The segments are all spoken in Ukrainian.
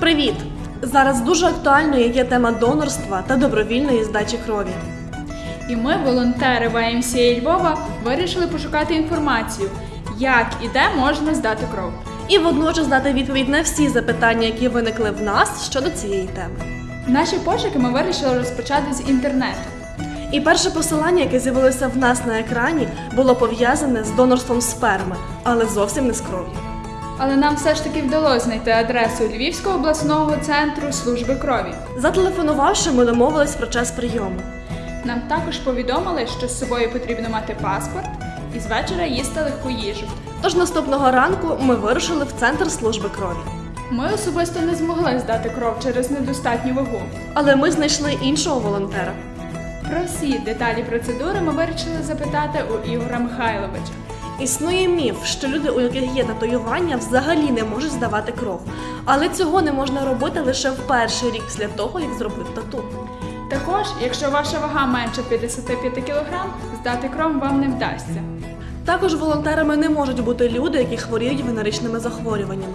Привіт! Зараз дуже актуальною є тема донорства та добровільної здачі крові. І ми, волонтери ВМСА Львова, вирішили пошукати інформацію, як і де можна здати кров. І водночас дати відповідь на всі запитання, які виникли в нас щодо цієї теми. Наші пошуки ми вирішили розпочати з інтернету. І перше посилання, яке з'явилося в нас на екрані, було пов'язане з донорством сперми, але зовсім не з кров'ю. Але нам все ж таки вдалося знайти адресу Львівського обласного центру служби крові. Зателефонувавши, ми домовились про час прийому. Нам також повідомили, що з собою потрібно мати паспорт і з вечора їсти легку їжу. Тож наступного ранку ми вирушили в центр служби крові. Ми особисто не змогли здати кров через недостатню вагу. Але ми знайшли іншого волонтера. Про всі деталі процедури ми вирішили запитати у Ігора Михайловича. Існує міф, що люди, у яких є татуювання, взагалі не можуть здавати кров. Але цього не можна робити лише в перший рік після того, як зробив тату. Також, якщо ваша вага менше 55 кг, здати кров вам не вдасться. Також волонтерами не можуть бути люди, які хворіють венеричними захворюваннями.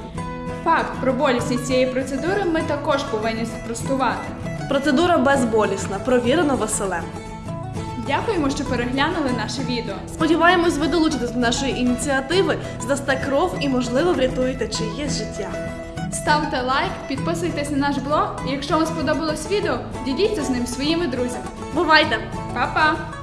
Факт про болісність цієї процедури ми також повинні спростувати. Процедура безболісна, провірено Василем. Дякуємо, що переглянули наше відео. Сподіваємось, ви долучитесь до нашої ініціативи, здасте кров і, можливо, врятуєте чиєсь життя. Ставте лайк, підписуйтесь на наш блог. І якщо вам сподобалось відео, діліться з ним своїми друзями. Бувайте! Па-па!